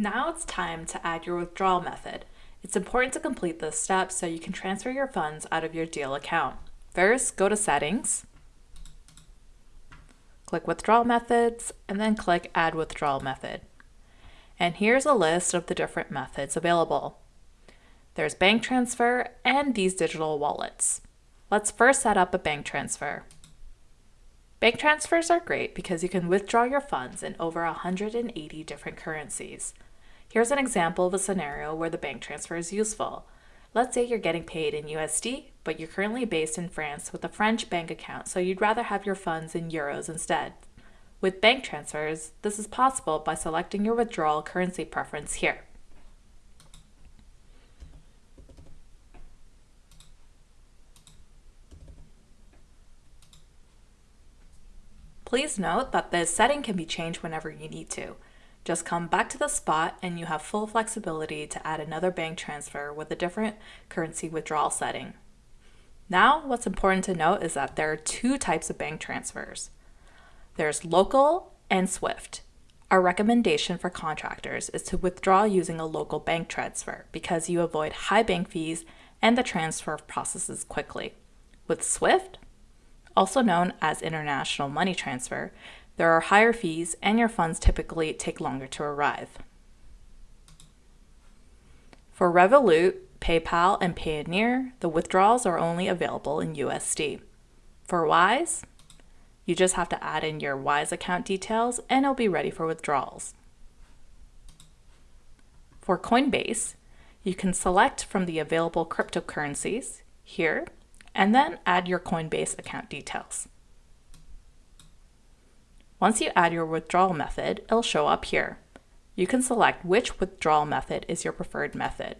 Now it's time to add your withdrawal method. It's important to complete this step so you can transfer your funds out of your Deel account. First, go to Settings, click Withdrawal Methods, and then click Add Withdrawal Method. And here's a list of the different methods available. There's bank transfer and these digital wallets. Let's first set up a bank transfer. Bank transfers are great because you can withdraw your funds in over 180 different currencies. Here's an example of a scenario where the bank transfer is useful. Let's say you're getting paid in USD, but you're currently based in France with a French bank account, so you'd rather have your funds in euros instead. With bank transfers, this is possible by selecting your withdrawal currency preference here. Please note that this setting can be changed whenever you need to. Just come back to the spot and you have full flexibility to add another bank transfer with a different currency withdrawal setting. Now, what's important to note is that there are two types of bank transfers. There's local and SWIFT. Our recommendation for contractors is to withdraw using a local bank transfer because you avoid high bank fees and the transfer processes quickly. With SWIFT, also known as international money transfer, there are higher fees and your funds typically take longer to arrive. For Revolut, PayPal, and Payoneer, the withdrawals are only available in USD. For Wise, you just have to add in your Wise account details and it'll be ready for withdrawals. For Coinbase, you can select from the available cryptocurrencies here and then add your Coinbase account details. Once you add your withdrawal method, it'll show up here. You can select which withdrawal method is your preferred method.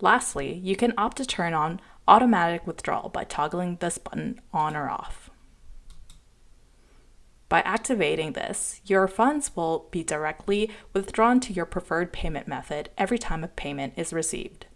Lastly, you can opt to turn on automatic withdrawal by toggling this button on or off. By activating this, your funds will be directly withdrawn to your preferred payment method every time a payment is received.